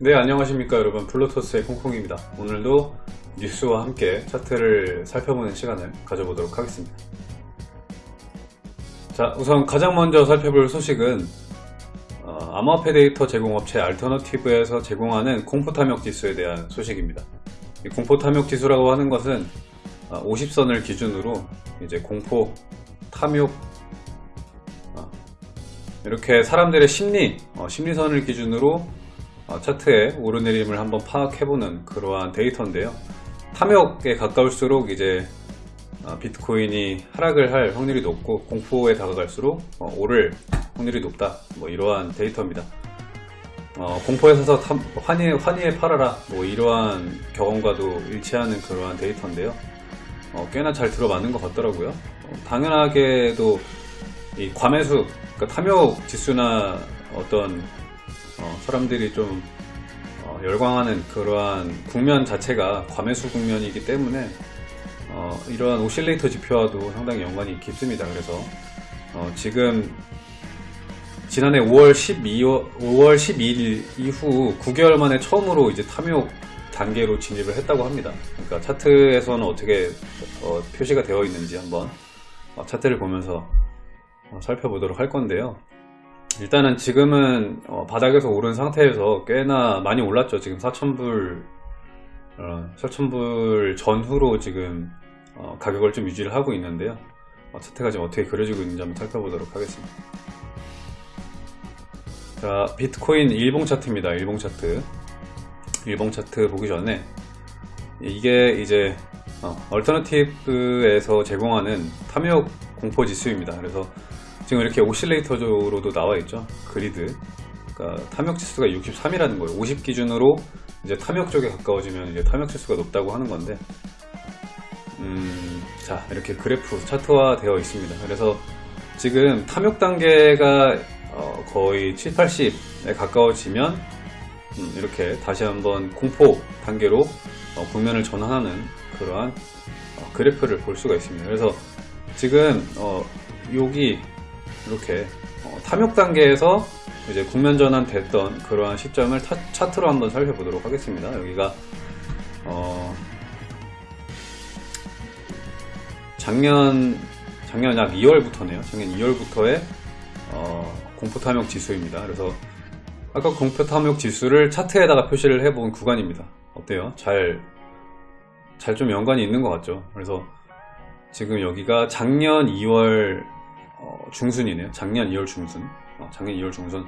네 안녕하십니까 여러분. 플루토스의 콩콩입니다. 오늘도 뉴스와 함께 차트를 살펴보는 시간을 가져보도록 하겠습니다. 자 우선 가장 먼저 살펴볼 소식은 어, 암호화폐 데이터 제공업체 알터너티브에서 제공하는 공포탐욕 지수에 대한 소식입니다. 이 공포탐욕 지수라고 하는 것은 50선을 기준으로 이제 공포, 탐욕 어, 이렇게 사람들의 심리, 어, 심리선을 기준으로 어, 차트의 오르내림을 한번 파악해보는 그러한 데이터인데요. 탐욕에 가까울수록 이제 어, 비트코인이 하락을 할 확률이 높고 공포에 다가갈수록 어, 오를 확률이 높다. 뭐 이러한 데이터입니다. 어, 공포에 서서 탐, 환희, 환희에 팔아라. 뭐 이러한 경험과도 일치하는 그러한 데이터인데요. 어, 꽤나 잘 들어맞는 것 같더라고요. 어, 당연하게도 이 과매수, 그러니까 탐욕 지수나 어떤 어, 사람들이 좀 어, 열광하는 그러한 국면 자체가 과매수 국면이기 때문에 어, 이러한 오실레이터 지표와도 상당히 연관이 깊습니다. 그래서 어, 지금 지난해 5월 12월 5월 12일 이후 9개월 만에 처음으로 이제 탐욕 단계로 진입을 했다고 합니다. 그러니까 차트에서는 어떻게 어, 표시가 되어 있는지 한번 어, 차트를 보면서 어, 살펴보도록 할 건데요. 일단은 지금은 어, 바닥에서 오른 상태에서 꽤나 많이 올랐죠. 지금 4,000불 4,000불 전후로 지금 어, 가격을 좀 유지를 하고 있는데요. 어, 차트가 지금 어떻게 그려지고 있는지 한번 살펴보도록 하겠습니다. 자, 비트코인 일봉 차트입니다. 일봉 차트. 일봉 차트 보기 전에 이게 이제 어, 얼터너티브에서 제공하는 탐욕 공포 지수입니다. 그래서 지금 이렇게 오실레이터로도 나와 있죠. 그리드. 그러니까 탐욕 지수가 63이라는 거예요. 50 기준으로 이제 탐욕 쪽에 가까워지면 이제 탐욕 지수가 높다고 하는 건데, 음, 자 이렇게 그래프 차트화 되어 있습니다. 그래서 지금 탐욕 단계가 어, 거의 7, 80에 가까워지면 음, 이렇게 다시 한번 공포 단계로 어, 국면을 전환하는 그러한 어, 그래프를 볼 수가 있습니다. 그래서 지금 어, 여기 이렇게 어, 탐욕 단계에서 이제 국면 전환 됐던 그러한 시점을 타, 차트로 한번 살펴보도록 하겠습니다. 여기가 어, 작년 작년 약 2월부터네요. 작년 2월부터의 어, 공포 탐욕 지수입니다. 그래서 아까 공포 탐욕 지수를 차트에다가 표시를 해본 구간입니다. 어때요? 잘 잘 좀 연관이 있는 것 같죠? 그래서 지금 여기가 작년 2월 어, 중순이네요. 작년 2월 중순. 어, 작년 2월 중순.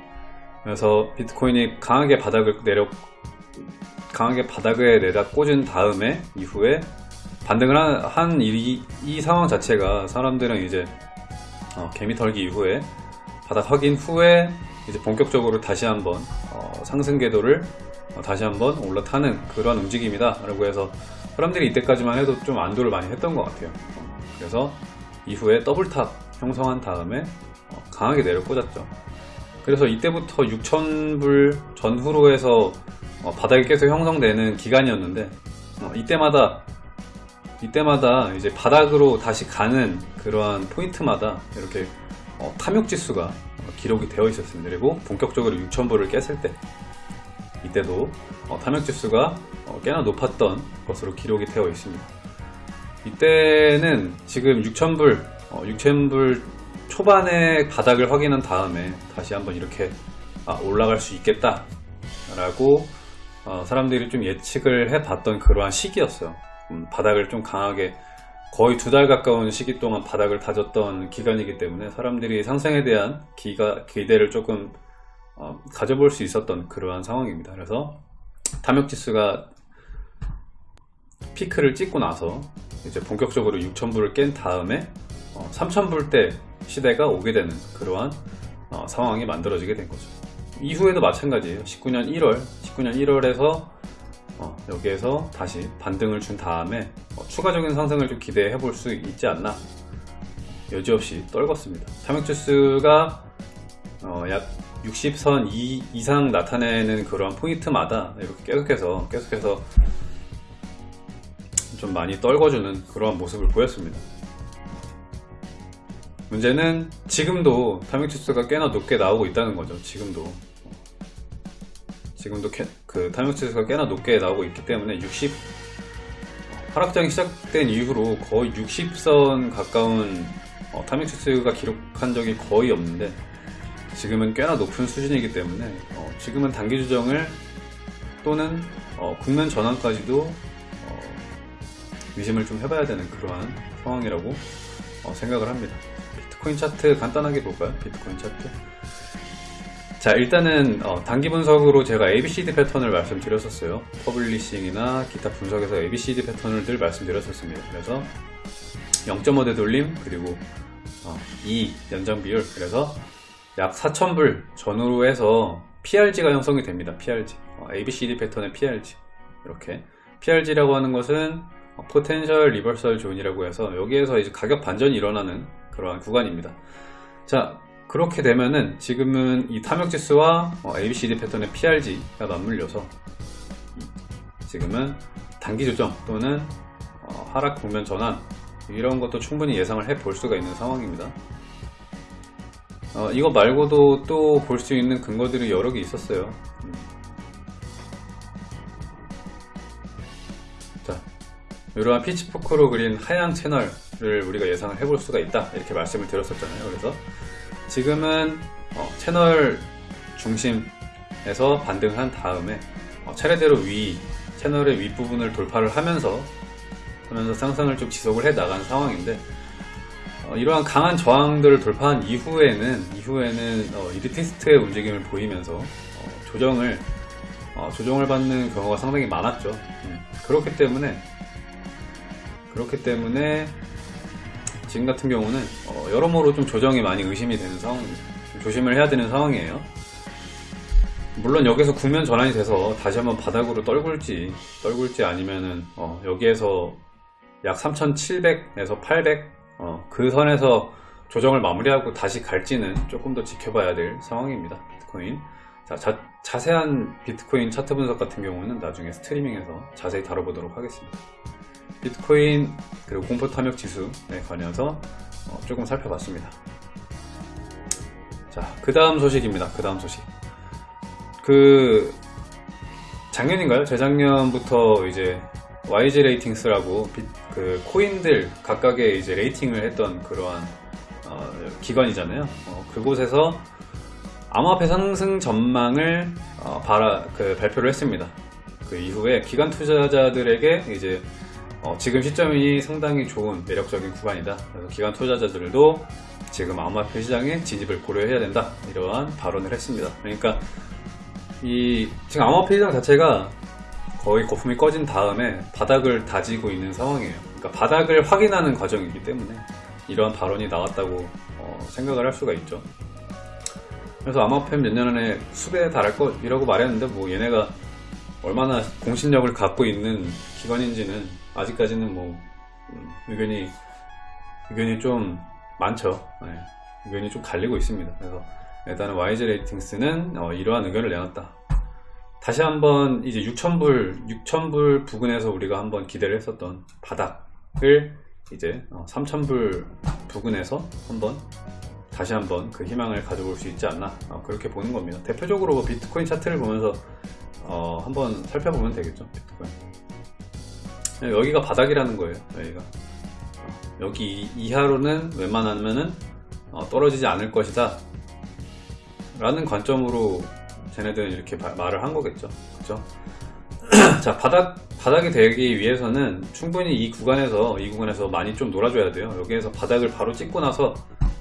그래서 비트코인이 강하게 바닥을 내려 강하게 바닥에 내다 꽂은 다음에 이후에 반등을 한 이, 이 상황 자체가 사람들은 이제 어, 개미 털기 이후에 바닥 확인 후에 이제 본격적으로 다시 한번 어, 상승 궤도를 어, 다시 한번 올라타는 그런 움직임이다 라고 해서 사람들이 이때까지만 해도 좀 안도를 많이 했던 것 같아요 어, 그래서 이후에 double top 형성한 다음에 어, 강하게 내려 꽂았죠 그래서 이때부터 6,000불 전후로 해서 어, 바닥이 계속 형성되는 기간이었는데 어, 이때마다 이때마다 이제 바닥으로 다시 가는 그러한 포인트마다 이렇게 어, 탐욕 지수가 어, 기록이 되어 있었습니다. 그리고 본격적으로 6,000불을 깼을 때 이때도 어, 탐욕 지수가 어, 꽤나 높았던 것으로 기록이 되어 있습니다. 이때는 지금 6,000불, 6,000불 초반에 바닥을 확인한 다음에 다시 한번 이렇게 아, 올라갈 수 있겠다 라고 어, 사람들이 좀 예측을 해 봤던 그러한 시기였어요. 음, 바닥을 좀 강하게 거의 두 달 가까운 시기 동안 바닥을 다졌던 기간이기 때문에 사람들이 상승에 대한 기가, 기대를 조금 어, 가져볼 수 있었던 그러한 상황입니다. 그래서 탐욕지수가 피크를 찍고 나서 이제 본격적으로 6,000불을 깬 다음에 어, 3,000불대 시대가 오게 되는 그러한 어, 상황이 만들어지게 된 거죠. 이후에도 마찬가지예요. 19년 1월, 19년 1월에서 어, 여기에서 다시 반등을 준 다음에 어, 추가적인 상승을 좀 기대해 볼 수 있지 않나 여지없이 떨궜습니다 탐욕지수가 어, 약 60선 이, 이상 나타내는 그런 포인트마다 이렇게 계속해서 계속해서 좀 많이 떨궈주는 그런 모습을 보였습니다 문제는 지금도 탐욕지수가 꽤나 높게 나오고 있다는 거죠 지금도 지금도 그 탐욕 지수가 꽤나 높게 나오고 있기 때문에 60 하락장이 시작된 이후로 거의 60선 가까운 어, 탐욕 지수가 기록한 적이 거의 없는데 지금은 꽤나 높은 수준이기 때문에 어, 지금은 단기 조정을 또는 어, 국면 전환까지도 어, 의심을 좀 해봐야 되는 그러한 상황이라고 어, 생각을 합니다. 비트코인 차트 간단하게 볼까요? 비트코인 차트. 자 일단은 어, 단기 분석으로 제가 ABCD 패턴을 말씀드렸었어요. publishing이나 기타 분석에서 ABCD 패턴을 늘 말씀드렸었습니다. 그래서 0.5 되돌림 그리고 어, 2 연장 비율 그래서 약 4,000불 전후로 해서 PRZ가 형성이 됩니다. PRZ 어, ABCD 패턴의 PRZ 이렇게 PRZ라고 하는 것은 potential reversal zone이라고 해서 여기에서 이제 가격 반전이 일어나는 그러한 구간입니다. 자 그렇게 되면은 지금은 이 탐욕지수와 어, ABCD 패턴의 PRZ가 맞물려서 지금은 단기 조정 또는 어, 하락 국면 전환 이런 것도 충분히 예상을 해 볼 수가 있는 상황입니다. 어, 이거 말고도 또 볼 수 있는 근거들이 여러 개 있었어요. 음. 자, 이러한 피치포크로 그린 하향 채널 을 우리가 예상을 해볼 수가 있다 이렇게 말씀을 드렸었잖아요. 그래서 지금은 어, 채널 중심에서 반등을 한 다음에 어, 차례대로 위 채널의 윗부분을 돌파를 하면서 하면서 상승을 좀 지속을 해 나간 상황인데 어, 이러한 강한 저항들을 돌파한 이후에는 이후에는 어, 이리티스트의 움직임을 보이면서 어, 조정을 어, 조정을 받는 경우가 상당히 많았죠. 음, 그렇기 때문에 그렇기 때문에 지금 같은 경우는 어, 여러모로 좀 조정이 많이 의심이 되는 상황입니다. 좀 조심을 해야 되는 상황이에요. 물론 여기서 국면 전환이 돼서 다시 한번 바닥으로 떨굴지 떨굴지 아니면은 어, 여기에서 약 3,700에서 800 어, 그 선에서 조정을 마무리하고 다시 갈지는 조금 더 지켜봐야 될 상황입니다. 비트코인. 자, 자 세한 비트코인 차트 분석 같은 경우는 나중에 스트리밍에서 자세히 다뤄보도록 하겠습니다. 비트코인 그리고 공포 탐욕 지수에 관해서 어, 조금 살펴봤습니다. 자, 그 다음 소식입니다. 그 다음 소식. 그 작년인가요? 재작년부터 이제 YG 레이팅스라고 비, 그 코인들 각각의 이제 rating을 했던 그러한 어, 기관이잖아요. 어, 그곳에서 암호화폐 상승 전망을 어, 바라, 그 발표를 했습니다. 그 이후에 기관 투자자들에게 이제 어, 지금 시점이 상당히 좋은 매력적인 구간이다. 그래서 기관 투자자들도 지금 암호화폐 시장에 진입을 고려해야 된다. 이러한 발언을 했습니다. 그러니까 이 지금 암호화폐 시장 자체가 거의 거품이 꺼진 다음에 바닥을 다지고 있는 상황이에요. 그러니까 바닥을 확인하는 과정이기 때문에 이러한 발언이 나왔다고 어, 생각을 할 수가 있죠. 그래서 암호화폐 몇 년 안에 수배에 달할 것이라고 말했는데 뭐 얘네가 얼마나 공신력을 갖고 있는 기관인지는 아직까지는 뭐 음, 의견이 의견이 좀 많죠. 네, 의견이 좀 갈리고 있습니다. 그래서 일단은 YG 레이팅스는 어, 이러한 의견을 내놨다. 다시 한번 이제 6,000불, 6,000불 부근에서 우리가 한번 기대를 했었던 바닥을 이제 3,000불 어, 부근에서 한번 다시 한번 그 희망을 가져볼 수 있지 않나 어, 그렇게 보는 겁니다. 대표적으로 뭐 비트코인 차트를 보면서 어, 한번 살펴보면 되겠죠. 비트코인. 여기가 바닥이라는 거예요. 여기가 여기 이하로는 웬만하면은 떨어지지 않을 것이다 라는 관점으로 쟤네들은 이렇게 말을 한 거겠죠. 그죠? 자, 바닥, 바닥이 되기 위해서는 충분히 이 구간에서, 이 구간에서 많이 좀 놀아줘야 돼요. 여기에서 바닥을 바로 찍고 나서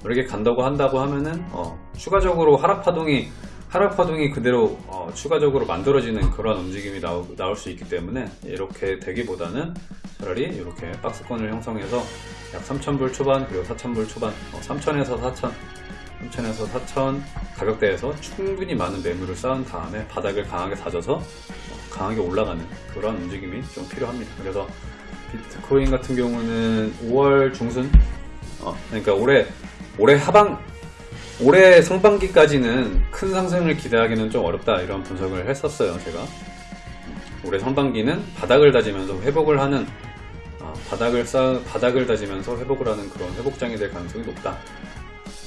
이렇게 간다고 한다고 하면은, 어, 추가적으로 하락 파동이, 하락파동이 그대로, 어, 추가적으로 만들어지는 그런 움직임이 나오, 나올 수 있기 때문에, 이렇게 되기보다는 차라리 이렇게 박스권을 형성해서 약 3,000불 초반, 그리고 4,000불 초반, 어, 3,000에서 4,000, 3천에서 4천 가격대에서 충분히 많은 매물을 쌓은 다음에 바닥을 강하게 다져서 강하게 올라가는 그런 움직임이 좀 필요합니다. 그래서 비트코인 같은 경우는 5월 중순 어, 그러니까 올해 올해 하방 올해 상반기까지는 큰 상승을 기대하기는 좀 어렵다 이런 분석을 했었어요 제가 올해 상반기는 바닥을 다지면서 회복을 하는 어, 바닥을 쌓 바닥을 다지면서 회복을 하는 그런 회복장이 될 가능성이 높다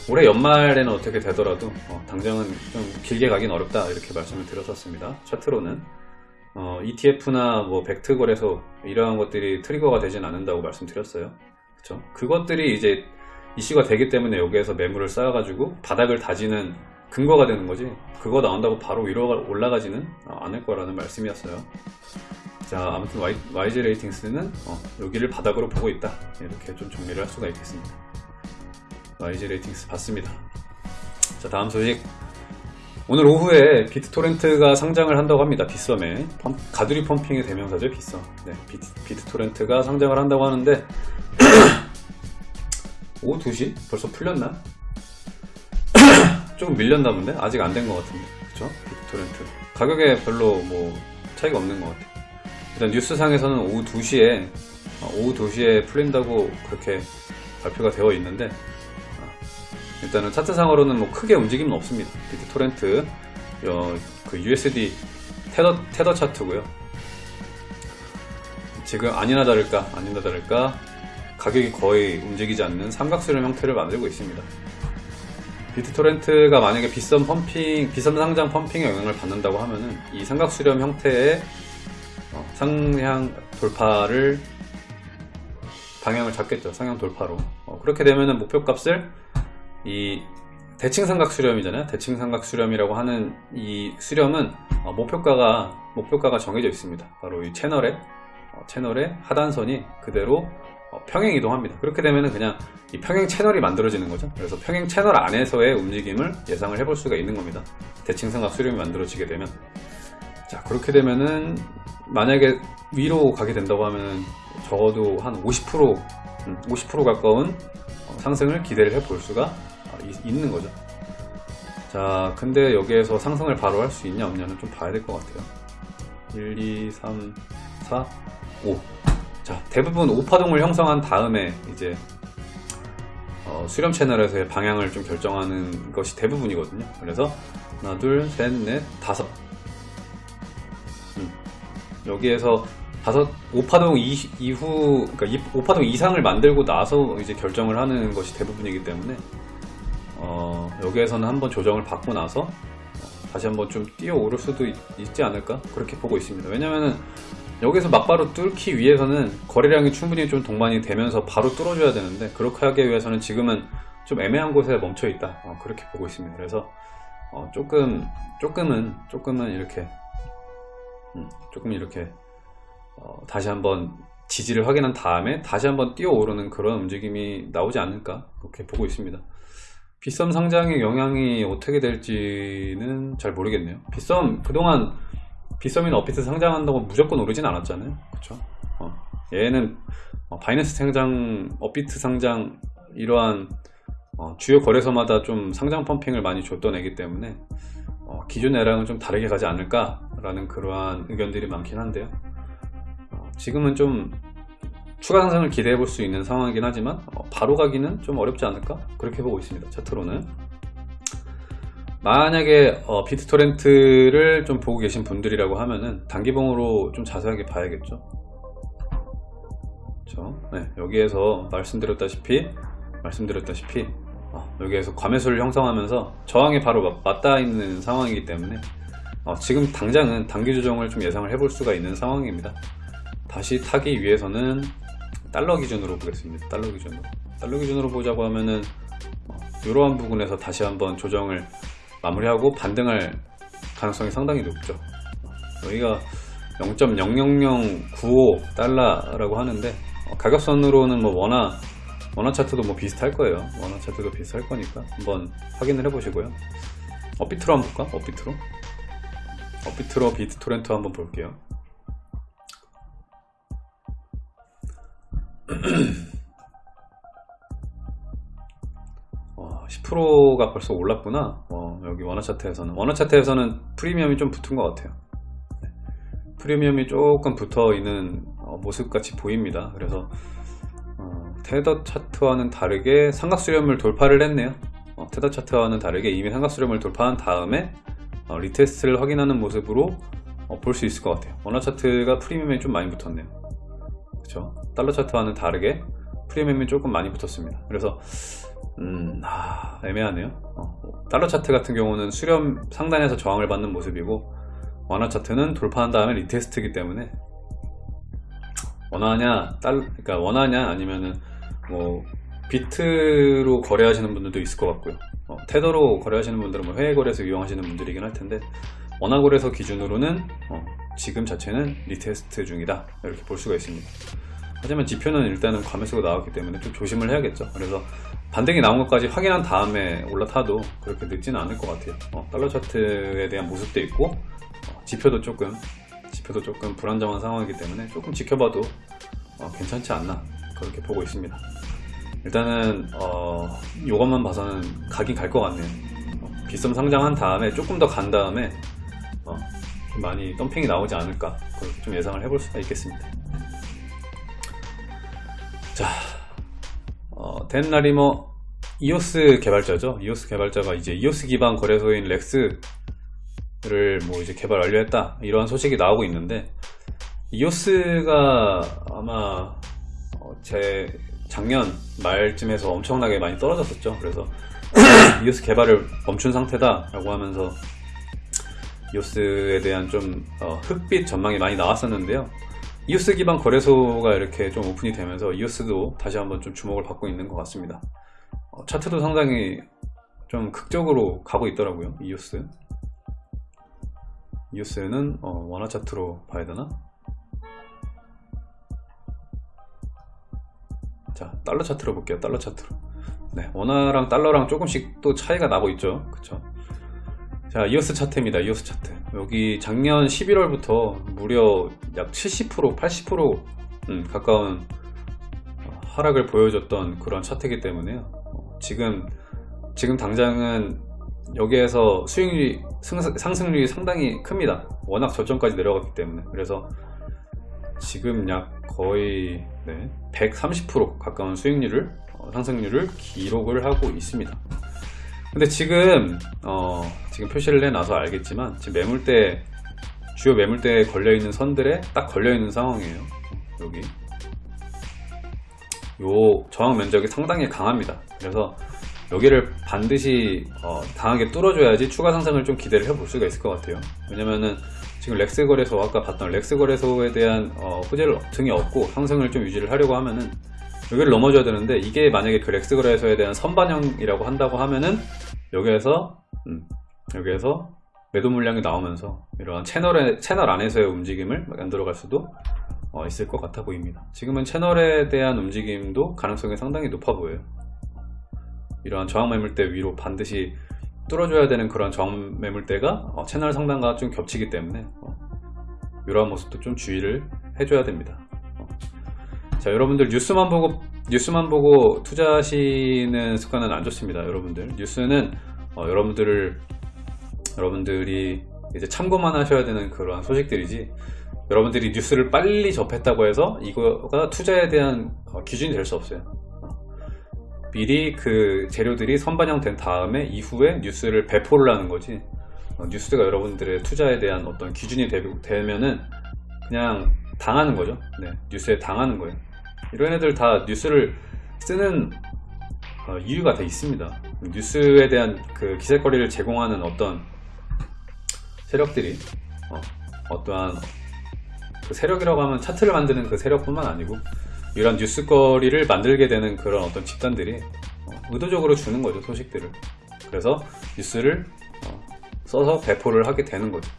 올해 연말에는 어떻게 되더라도 어, 당장은 좀 길게 가긴 어렵다 이렇게 말씀을 드렸었습니다 차트로는 어, ETF나 뭐 벡트 거래소 이러한 것들이 트리거가 되진 않는다고 말씀드렸어요. 그렇죠? 그것들이 이제 이슈가 되기 때문에 여기에서 매물을 쌓아가지고 바닥을 다지는 근거가 되는 거지. 그거 나온다고 바로 위로 올라가지는 않을 거라는 말씀이었어요. 자 아무튼 y, YG 레이팅스는 어, 여기를 바닥으로 보고 있다. 이렇게 좀 정리를 할 수가 있겠습니다. Weiss Ratings 봤습니다. 자 다음 소식. 오늘 오후에 비트토렌트가 상장을 한다고 합니다. 빗썸에. 가두리 pumping의 대명사죠 빗썸. 네, 비트, 비트토렌트가 상장을 한다고 하는데 오후 2시? 벌써 풀렸나? 조금 밀렸나 본데? 아직 안 된 것 같은데 그쵸? 비트토렌트 가격에 별로 뭐 차이가 없는 것 같아요 일단 뉴스상에서는 오후 2시에 어, 오후 2시에 풀린다고 그렇게 발표가 되어 있는데 어, 일단은 차트상으로는 뭐 크게 움직임은 없습니다 비트토렌트 어, 그 USD 테더, 테더 차트고요 지금 아니나 다를까 아니나 다를까 가격이 거의 움직이지 않는 삼각수렴 형태를 만들고 있습니다 비트토렌트가 만약에 비썸 펌핑, 비썸 상장 펌핑의 영향을 받는다고 하면은 이 삼각수렴 형태의 어, 상향 돌파를 방향을 잡겠죠. 상향 돌파로. 어, 그렇게 되면은 목표값을 이 대칭 삼각 수렴이잖아요. 대칭 삼각 수렴이라고 하는 이 수렴은 어, 목표가가 목표가가 정해져 있습니다. 바로 이 채널에 어, 채널의 하단선이 그대로 어, 평행 이동합니다. 그렇게 되면 그냥 이 평행 채널이 만들어지는 거죠. 그래서 평행 채널 안에서의 움직임을 예상을 해볼 수가 있는 겁니다. 대칭삼각 수렴이 만들어지게 되면 자 그렇게 되면은 만약에 위로 가게 된다고 하면 적어도 한 50% 50% 음, 가까운 어, 상승을 기대를 해 볼 수가 어, 있는 거죠. 자 근데 여기에서 상승을 바로 할 수 있냐 없냐는 좀 봐야 될 것 같아요. 1, 2, 3, 4, 5 자, 대부분 오파동을 형성한 다음에 이제 어, 수렴 채널에서의 방향을 좀 결정하는 것이 대부분이거든요. 그래서 하나, 둘, 셋, 넷, 다섯. 음. 여기에서 다섯 오파동 이, 이후 그러니까 오파동 이상을 만들고 나서 이제 결정을 하는 것이 대부분이기 때문에 어, 여기에서는 한번 조정을 받고 나서 다시 한번 좀 뛰어오를 수도 있, 지 않을까 그렇게 보고 있습니다. 왜냐면은 여기서 막바로 뚫기 위해서는 거래량이 충분히 좀 동반이 되면서 바로 뚫어줘야 되는데 그렇게 하기 위해서는 지금은 좀 애매한 곳에 멈춰 있다. 어, 그렇게 보고 있습니다. 그래서 어, 조금 조금은 조금은 이렇게 음, 조금 이렇게 어, 다시 한번 지지를 확인한 다음에 다시 한번 뛰어 오르는 그런 움직임이 나오지 않을까? 그렇게 보고 있습니다. 빗썸 상장의 영향이 어떻게 될지는 잘 모르겠네요. 빗썸 그동안 빗썸이나 업비트 상장한다고 무조건 오르진 않았잖아요. 그쵸? 어. 얘는 어, 바이낸스 상장 업비트 상장 이러한 어, 주요 거래소마다 좀 상장 pumping을 많이 줬던 애이기 때문에 어, 기존 애랑은 좀 다르게 가지 않을까 라는 그러한 의견들이 많긴 한데요. 어, 지금은 좀 추가 상승을 기대해 볼 수 있는 상황이긴 하지만 어, 바로 가기는 좀 어렵지 않을까? 그렇게 보고 있습니다. 차트로는 만약에 어, 비트토렌트를 좀 보고 계신 분들이라고 하면은 단기봉으로 좀 자세하게 봐야겠죠? 네, 여기에서 말씀드렸다시피 말씀드렸다시피 어, 여기에서 과매수를 형성하면서 저항이 바로 맞 닿아 있는 상황이기 때문에 어, 지금 당장은 단기 조정을 좀 예상을 해볼 수가 있는 상황입니다. 다시 타기 위해서는 달러 기준으로 보겠습니다. 달러 기준으로. 달러 기준으로 보자고 하면은 어, 이러한 부분에서 다시 한번 조정을 마무리하고 반등할 가능성이 상당히 높죠. 여기가 0.00095 달러라고 하는데 어, 가격선으로는 뭐 원화 원화 차트도 뭐 비슷할 거예요. 원화 차트도 비슷할 거니까 한번 확인을 해 보시고요. 업비트로 한번 볼까? 업비트로? 업비트로 비트토렌트 한번 볼게요 10%가 벌써 올랐구나. 어, 여기 원화 차트에서는. 원화 차트에서는 프리미엄이 좀 붙은 것 같아요. 네. 프리미엄이 조금 붙어 있는 어, 모습 같이 보입니다. 그래서 어, 테더 차트와는 다르게 삼각수렴을 돌파를 했네요. 어, 테더 차트와는 다르게 이미 삼각수렴을 돌파한 다음에 어, retest를 확인하는 모습으로 어, 볼수 있을 것 같아요. 원화 차트가 프리미엄이 좀 많이 붙었네요. 그렇죠 달러 차트와는 다르게 프리미엄이 조금 많이 붙었습니다. 그래서 음, 아, 애매하네요. 어, 달러 차트 같은 경우는 수렴 상단에서 저항을 받는 모습이고 원화 차트는 돌파한 다음에 retest이기 때문에. 원화냐 달 그러니까 원화냐 아니면은 뭐 비트로 거래하시는 분들도 있을 것 같고요. 어, 테더로 거래하시는 분들은 뭐 해외 거래소 이용하시는 분들이긴 할 텐데 원화 거래소 기준으로는 어, 지금 자체는 retest 중이다. 이렇게 볼 수가 있습니다. 하지만 지표는 일단은 과매수가 나왔기 때문에 좀 조심을 해야겠죠. 그래서 반등이 나온 것까지 확인한 다음에 올라타도 그렇게 늦지는 않을 것 같아요. 어, 달러 차트에 대한 모습도 있고 어, 지표도 조금 지표도 조금 불안정한 상황이기 때문에 조금 지켜봐도 어, 괜찮지 않나 그렇게 보고 있습니다. 일단은 어, 이것만 봐서는 가긴 갈 것 같네요. 어, 빗썸 상장한 다음에 조금 더 간 다음에 어, 좀 많이 덤핑이 나오지 않을까 그렇게 좀 예상을 해볼 수가 있겠습니다. 자 어, 덴라리머 이오스 개발자죠. 이오스 개발자가 이제 이오스 기반 거래소인 렉스를 뭐 이제 개발 완료했다. 이러한 소식이 나오고 있는데 이오스가 아마 어, 제 작년 말쯤에서 엄청나게 많이 떨어졌었죠. 그래서 이오스 개발을 멈춘 상태다 라고 하면서 이오스에 대한 좀 어, 흑빛 전망이 많이 나왔었는데요 이오스 기반 거래소가 이렇게 좀 오픈이 되면서 이오스도 다시 한번 좀 주목을 받고 있는 것 같습니다. 어, 차트도 상당히 좀 극적으로 가고 있더라고요 이오스 이오스는 어, 원화 차트로 봐야 되나? 자 달러 차트로 볼게요 달러 차트로. 네 원화랑 달러랑 조금씩 또 차이가 나고 있죠. 그쵸 자 이오스 차트입니다. 이오스 차트. 여기 작년 11월부터 무려 약 70% 80% 음, 가까운 하락을 보여줬던 그런 차트이기 때문에요. 지금 지금 당장은 여기에서 수익률이 상승률이 상당히 큽니다. 워낙 저점까지 내려갔기 때문에. 그래서 지금 약 거의 네, 130% 가까운 수익률을 어, 상승률을 기록을 하고 있습니다 근데 지금 어, 지금 표시를 해놔서 알겠지만 지금 매물대 주요 매물대에 걸려있는 선들에 딱 걸려있는 상황이에요. 여기. 요 저항 면적이 상당히 강합니다. 그래서 여기를 반드시 어, 강하게 뚫어줘야지 추가 상승을 좀 기대를 해볼 수가 있을 것 같아요. 왜냐면은 지금 렉스 거래소 아까 봤던 렉스 거래소에 대한 어, 호재를 등이 없고 상승을 좀 유지를 하려고 하면은 여기를 넘어줘야 되는데 이게 만약에 그 렉스 거래소에 대한 선반영이라고 한다고 하면은 여기에서 음, 여기에서 매도 물량이 나오면서 이러한 채널의 채널 안에서의 움직임을 만들어갈 수도 어, 있을 것 같아 보입니다 지금은 채널에 대한 움직임도 가능성이 상당히 높아 보여요 이러한 저항 매물대 위로 반드시 뚫어줘야 되는 그런 저항 매물대가 어, 채널 상단과 좀 겹치기 때문에 어, 이러한 모습도 좀 주의를 해줘야 됩니다 어. 자 여러분들 뉴스만 보고 뉴스만 보고 투자하시는 습관은 안 좋습니다 여러분들. 뉴스는 어, 여러분들을 여러분들이 이제 참고만 하셔야 되는 그러한 소식들이지 여러분들이 뉴스를 빨리 접했다고 해서 이거가 투자에 대한 어, 기준이 될 수 없어요. 미리 그 재료들이 선반영된 다음에 이후에 뉴스를 배포를 하는 거지 어, 뉴스가 여러분들의 투자에 대한 어떤 기준이 되, 면은 그냥 당하는 거죠. 네, 뉴스에 당하는 거예요 이런 애들 다 뉴스를 쓰는 어, 이유가 다 있습니다. 뉴스에 대한 그 기세거리를 제공하는 어떤 세력들이 어, 떠한 그 세력이라고 하면 차트를 만드는 그 세력뿐만 아니고 이런 뉴스거리를 만들게 되는 그런 어떤 집단들이 어, 의도적으로 주는 거죠 소식들을. 그래서 뉴스를 어, 써서 배포를 하게 되는 거죠.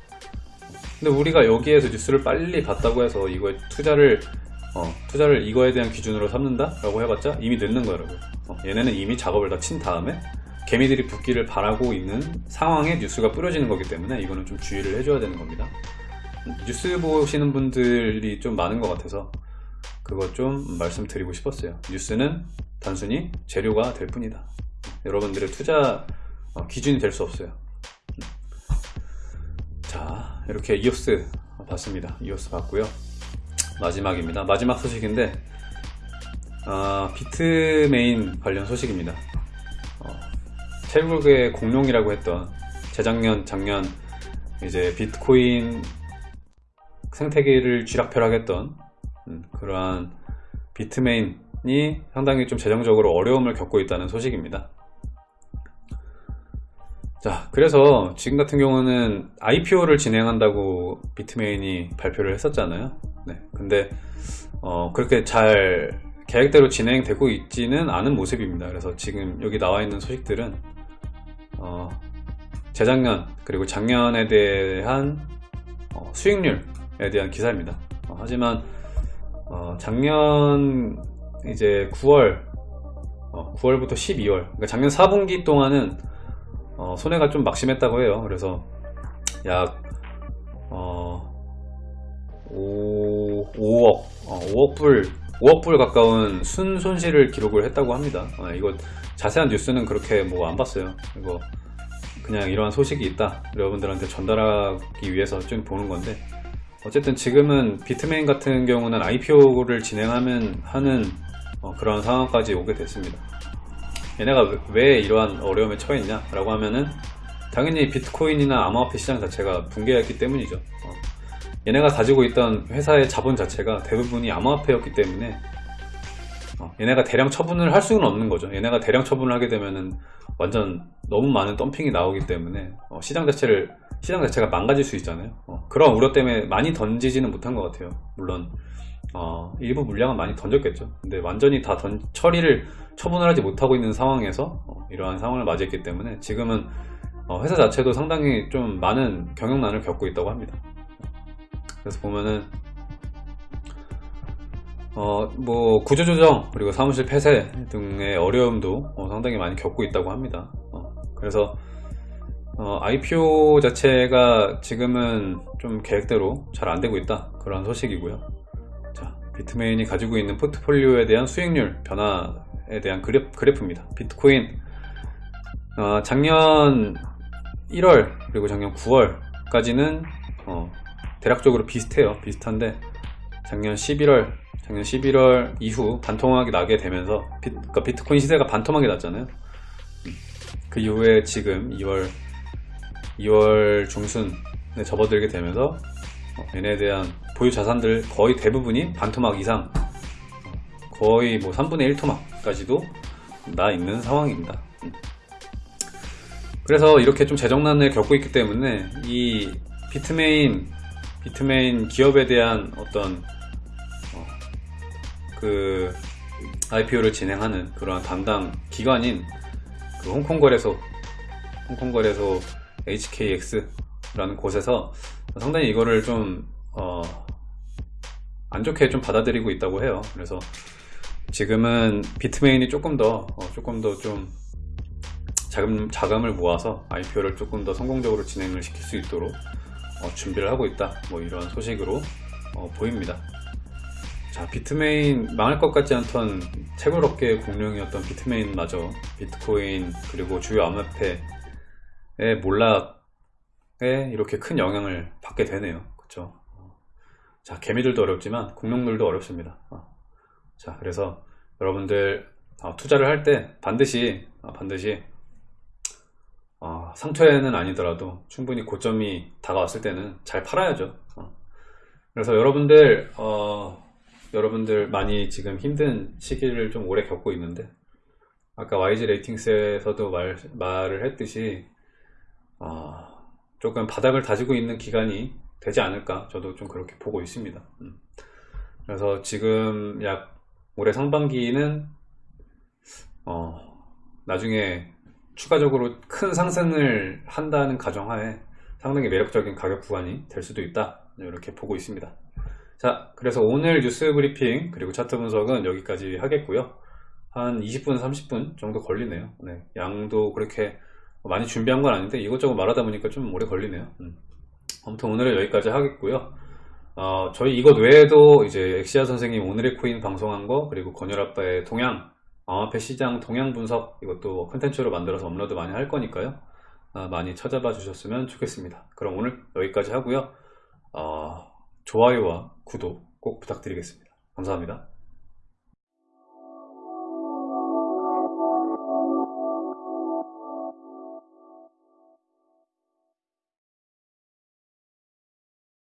근데 우리가 여기에서 뉴스를 빨리 봤다고 해서 이거에 투자를 어, 투자를 이거에 대한 기준으로 삼는다? 라고 해봤자 이미 늦는 거라고요 어, 얘네는 이미 작업을 다 친 다음에 개미들이 붙기를 바라고 있는 상황에 뉴스가 뿌려지는 거기 때문에 이거는 좀 주의를 해줘야 되는 겁니다. 뉴스 보시는 분들이 좀 많은 것 같아서 그거 좀 말씀드리고 싶었어요. 뉴스는 단순히 재료가 될 뿐이다. 여러분들의 투자 어, 기준이 될 수 없어요. 자 이렇게 이오스 봤습니다. 이오스 봤고요 마지막입니다. 마지막 소식인데 어, 비트메인 관련 소식입니다. 어, 태국의 공룡이라고 했던 재작년 작년 이제 비트코인 생태계를 쥐락펴락했던 음, 그러한 비트메인이 상당히 좀 재정적으로 어려움을 겪고 있다는 소식입니다 자, 그래서 지금 같은 경우는 IPO를 진행한다고 비트메인이 발표를 했었잖아요. 네, 근데 어, 그렇게 잘 계획대로 진행되고 있지는 않은 모습입니다. 그래서 지금 여기 나와 있는 소식들은 어, 재작년 그리고 작년에 대한 어, 수익률에 대한 기사입니다. 어, 하지만 어, 작년 이제 9월 9월부터 12월 그러니까 작년 4분기 동안은 어, 손해가 좀 막심했다고 해요. 그래서 약 어, 5, 5억, 5억 불, 5억 불 가까운 순 손실을 기록을 했다고 합니다. 어, 이거 자세한 뉴스는 그렇게 뭐 안 봤어요. 이거 그냥 이러한 소식이 있다. 여러분들한테 전달하기 위해서 좀 보는 건데 어쨌든 지금은 비트메인 같은 경우는 IPO를 진행하면 하는 어, 그런 상황까지 오게 됐습니다. 얘네가 왜 이러한 어려움에 처했냐? 라고 하면은 당연히 비트코인이나 암호화폐 시장 자체가 붕괴했기 때문이죠. 어. 얘네가 가지고 있던 회사의 자본 자체가 대부분이 암호화폐였기 때문에 어, 얘네가 대량 처분을 할 수는 없는 거죠. 얘네가 대량 처분을 하게 되면은 완전 너무 많은 덤핑이 나오기 때문에 어, 시장 자체를 시장 자체가 망가질 수 있잖아요. 어, 그런 우려 때문에 많이 던지지는 못한 것 같아요. 물론 어, 일부 물량은 많이 던졌겠죠. 근데 완전히 다 던, 처리를 처분을 하지 못하고 있는 상황에서 어, 이러한 상황을 맞이했기 때문에 지금은 어, 회사 자체도 상당히 좀 많은 경영난을 겪고 있다고 합니다. 그래서 보면은 어, 뭐 구조조정 그리고 사무실 폐쇄 등의 어려움도 어, 상당히 많이 겪고 있다고 합니다. 어, 그래서 IPO 자체가 지금은 좀 계획대로 잘 안되고 있다. 그런 소식이고요. 비트메인이 가지고 있는 포트폴리오에 대한 수익률 변화 에 대한 그래프, 입니다. 비트코인. 어, 작년 1월 그리고 작년 9월까지는 어, 대략적으로 비슷해요. 비슷한데 작년 11월 작년 11월 이후 반토막이 나게 되면서 비, 그러니까 비트코인 시세가 반토막이 났잖아요. 그 이후에 지금 2월 2월 중순에 접어들게 되면서 어, 얘네에 대한 보유 자산들 거의 대부분이 반토막 이상 거의 뭐 3분의 1토막 까지도 나 있는 상황입니다 그래서 이렇게 좀 재정난을 겪고 있기 때문에 이 비트메인 비트메인 기업에 대한 어떤 어, 그 IPO를 진행하는 그런 담당 기관인 그 홍콩 거래소 홍콩 거래소 HKX라는 곳에서 상당히 이거를 좀 어, 안 좋게 좀 받아들이고 있다고 해요. 그래서 지금은 비트메인이 조금 더 어, 조금 더 좀 자금, 자금을 모아서 IPO를 조금 더 성공적으로 진행을 시킬 수 있도록 어, 준비를 하고 있다. 뭐 이런 소식으로 어, 보입니다. 자 비트메인 망할 것 같지 않던 채굴 업계의 공룡이었던 비트메인마저 비트코인 그리고 주요 암호화폐의 몰락에 이렇게 큰 영향을 받게 되네요. 그쵸? 자 개미들도 어렵지만 공룡들도 어렵습니다. 어. 자 그래서 여러분들 어, 투자를 할 때 반드시 어, 반드시 어, 상처에는 아니더라도 충분히 고점이 다가왔을 때는 잘 팔아야죠 어. 그래서 여러분들 어, 여러분들 많이 지금 힘든 시기를 좀 오래 겪고 있는데 아까 YG 레이팅스에서도 말, 말을 했듯이 어, 조금 바닥을 다지고 있는 기간이 되지 않을까 저도 좀 그렇게 보고 있습니다 음. 그래서 지금 약 올해 상반기는 어, 나중에 추가적으로 큰 상승을 한다는 가정하에 상당히 매력적인 가격 구간이 될 수도 있다. 이렇게 보고 있습니다. 자 그래서 오늘 뉴스 브리핑 그리고 차트 분석은 여기까지 하겠고요. 한 20분 30분 정도 걸리네요. 네, 양도 그렇게 많이 준비한 건 아닌데 이것저것 말하다 보니까 좀 오래 걸리네요. 음. 아무튼 오늘은 여기까지 하겠고요 어, 저희 이것 외에도 이제 엑시아 선생님 오늘의 코인 방송한 거 그리고 건열아빠의 동향 암호화폐 시장 동향 분석 이것도 컨텐츠로 만들어서 업로드 많이 할 거니까요. 어, 많이 찾아봐 주셨으면 좋겠습니다. 그럼 오늘 여기까지 하고요. 어, 좋아요와 구독 꼭 부탁드리겠습니다. 감사합니다